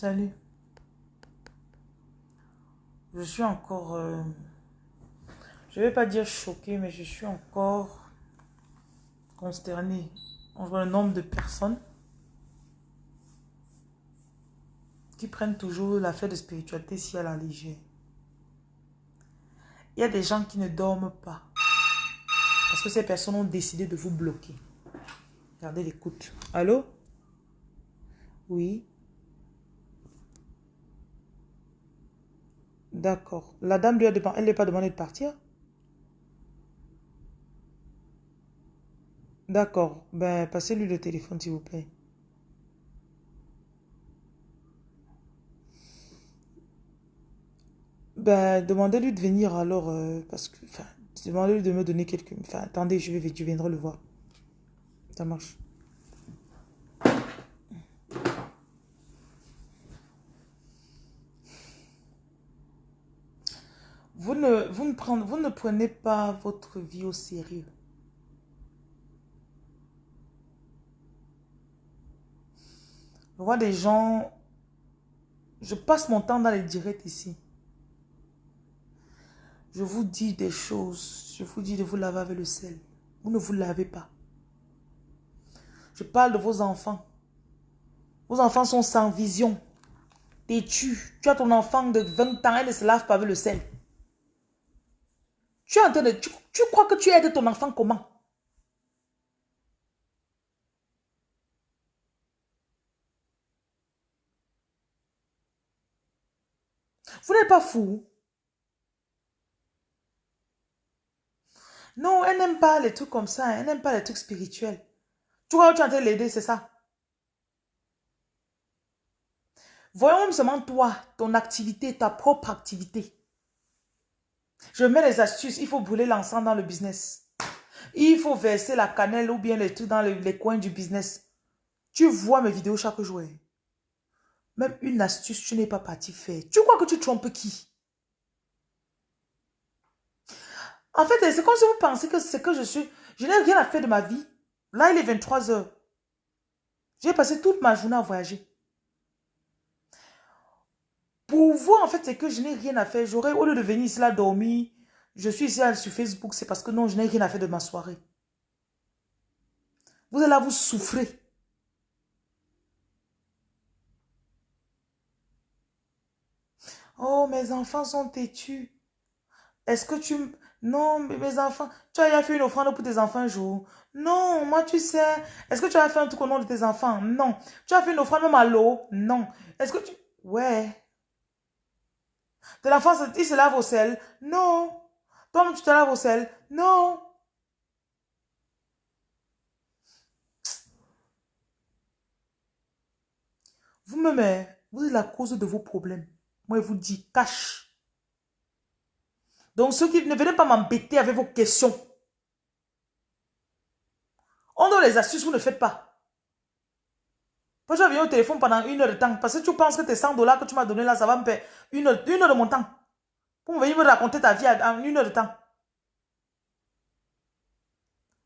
Salut. Je suis encore... euh, je vais pas dire choquée, mais je suis encore consternée. On voit le nombre de personnes qui prennent toujours l'affaire de spiritualité si à la légère. Il y a des gens qui ne dorment pas. Parce que ces personnes ont décidé de vous bloquer. Regardez l'écoute. Allô? Oui? D'accord. La dame lui a demandé, elle lui a pas demandé de partir? D'accord. Ben, passez-lui le téléphone, s'il vous plaît. Ben, demandez-lui de venir alors, euh, parce que, enfin, demandez-lui de me donner quelques... Enfin, attendez, je vais, je viendrai le voir. Ça marche. Vous ne, prenez pas votre vie au sérieux. Je vois des gens... Je passe mon temps dans les directs ici. Je vous dis des choses. Je vous dis de vous laver avec le sel. Vous ne vous lavez pas. Je parle de vos enfants. Vos enfants sont sans vision. Têtus. Tu as ton enfant de 20 ans, elle ne se lave pas avec le sel. Tu crois que tu aides ton enfant comment? Vous n'êtes pas fou? Non, elle n'aime pas les trucs comme ça. Elle n'aime pas les trucs spirituels. Tu vois, tu es en train de l'aider, c'est ça? Voyons seulement toi, ton activité, ta propre activité. Je mets les astuces. Il faut brûler l'encens dans le business. Il faut verser la cannelle ou bien les trucs dans les, coins du business. Tu vois mes vidéos chaque jour. hein. Même une astuce, tu n'es pas parti faire. Tu crois que tu trompes qui? En fait, c'est comme si vous pensez que c'est que je suis... Je n'ai rien à faire de ma vie. Là, il est 23 heures. J'ai passé toute ma journée à voyager. Vous, en fait, c'est que je n'ai rien à faire. J'aurais, au lieu de venir ici là dormir, je suis ici sur Facebook, c'est parce que non, je n'ai rien à faire de ma soirée. Vous êtes là, vous souffrez. Oh, mes enfants sont têtus. Est-ce que tu... Non, mes enfants... Tu as fait une offrande pour tes enfants un jour? Non, moi tu sais. Est-ce que tu as fait un truc au nom de tes enfants? Non. Tu as fait une offrande même à l'eau? Non. Est-ce que tu... Ouais. Tes enfants, se- ils se lavent au sel? Non. Toi-même, tu te laves au sel? Non. Vous-même, hein, vous êtes la cause de vos problèmes. Moi, je vous dis, cache. Donc, ceux qui ne venez pas m'embêter avec vos questions. On donne les astuces, vous ne faites pas. Je vais venir au téléphone pendant une heure de temps. Parce que tu penses que tes 100 dollars que tu m'as donné là, ça va me faire une heure, une heure de mon temps. Pour venir me raconter ta vie en une heure de temps.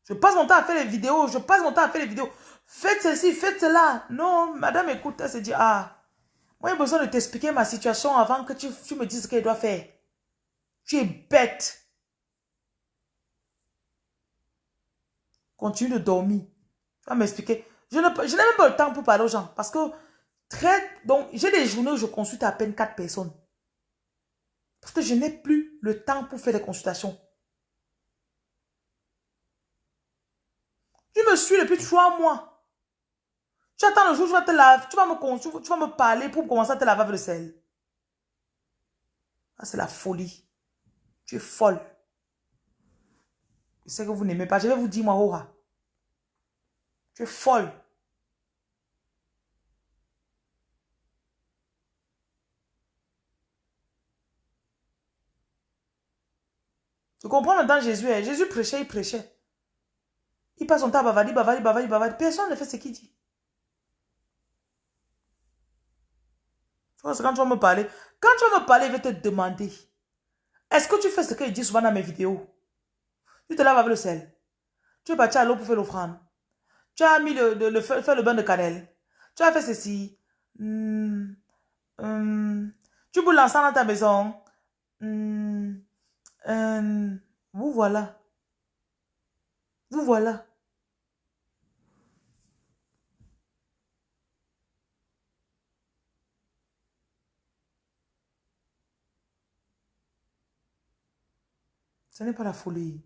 Je passe mon temps à faire les vidéos. Je passe mon temps à faire les vidéos. Faites ceci, faites cela. Non, madame écoute, elle se dit, ah, moi j'ai besoin de t'expliquer ma situation avant que tu, tu me dises ce qu'elle doit faire. Tu es bête. Continue de dormir. Tu vas m'expliquer. Je n'ai même pas le temps pour parler aux gens. Parce que très, donc, j'ai des journées où je consulte à peine 4 personnes. Parce que je n'ai plus le temps pour faire des consultations. Tu me suis depuis trois mois. Tu attends le jour où tu vas te laver, tu vas me, tu vas me parler pour commencer à te laver le sel. Ah, c'est la folie. Tu es folle. Je sais que vous n'aimez pas. Je vais vous dire, moi, Aura. Tu es folle. Tu comprends maintenant Jésus. hein? Jésus prêchait, il prêchait. Il passe son temps à bavarder, bavarder, bavarder, bavarder. Personne ne fait ce qu'il dit. Quand tu vas me parler. Quand tu vas me parler, il va te demander. Est-ce que tu fais ce qu'il dit souvent dans mes vidéos? Tu te laves avec le sel. Tu es parti à l'eau pour faire l'offrande. Tu as mis le, le, le- fait le bain de cannelle. Tu as fait ceci. Hmm. Hum, tu peux lancer dans ta maison. Hum, hum, vous voilà. Vous voilà. Ce n'est pas la folie.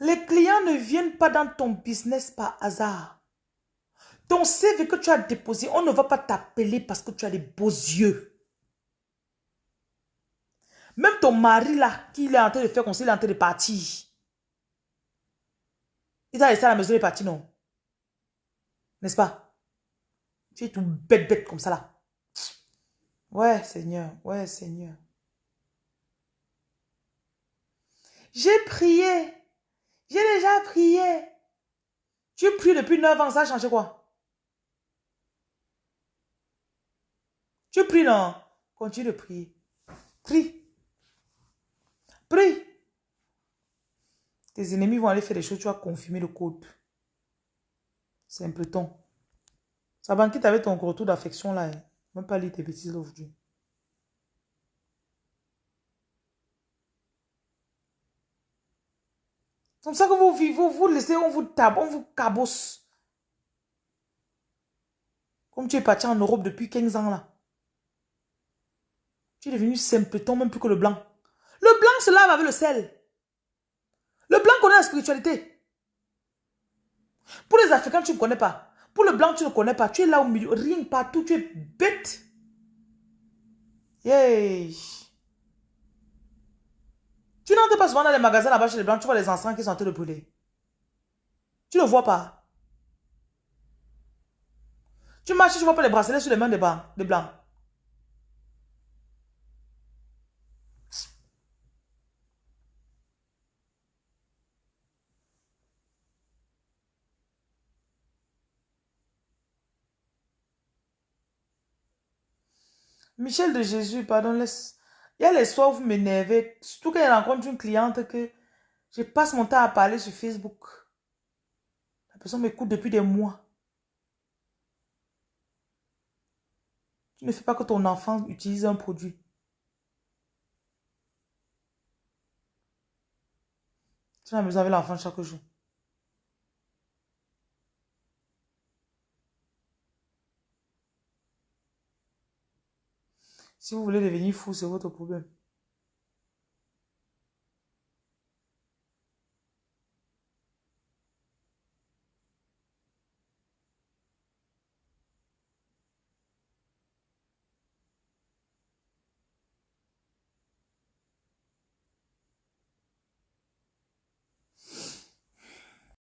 Les clients ne viennent pas dans ton business par hasard. Ton CV que tu as déposé, on ne va pas t'appeler parce que tu as des beaux yeux. Même ton mari là, qui est en train de faire conseil, il est en train de partir. Il t'a laissé à la maison, il est parti, non? N'est-ce pas? Tu es tout bête, bête comme ça là. Ouais, Seigneur. Ouais, Seigneur. J'ai prié. J'ai déjà prié. Tu pries depuis 9 ans, ça a changé quoi? Tu pries, non? Continue de prier. Prie. Prie. Tes ennemis vont aller faire des choses, tu vas confirmer le code. Simpleton. Ça banquette avec ton retour d'affection là. Hein. Même pas lire tes bêtises aujourd'hui. Comme ça que vous vivez, vous, laissez, on vous tape, on vous cabosse. Comme tu es parti en Europe depuis 15 ans là. Tu es devenu simpleton, même plus que le blanc. Le blanc se lave avec le sel. Le blanc connaît la spiritualité. Pour les Africains, tu ne connais pas. Pour le blanc, tu ne connais pas. Tu es là au milieu, rien partout, tu es bête. Yeah. Tu n'entres pas souvent dans les magasins là-bas chez les blancs, tu vois les encens qui sont en train de brûler. Tu ne vois pas. Tu marches, tu ne vois pas les bracelets sur les mains des blancs. Michel de Jésus, pardon, laisse. Il y a les soirs où vous m'énervez. Surtout quand je rencontre une cliente que je passe mon temps à parler sur Facebook. La personne m'écoute depuis des mois. Tu ne fais pas que ton enfant utilise un produit. Tu n'as besoin avec l'enfant chaque jour. Si vous voulez devenir fou, c'est votre problème.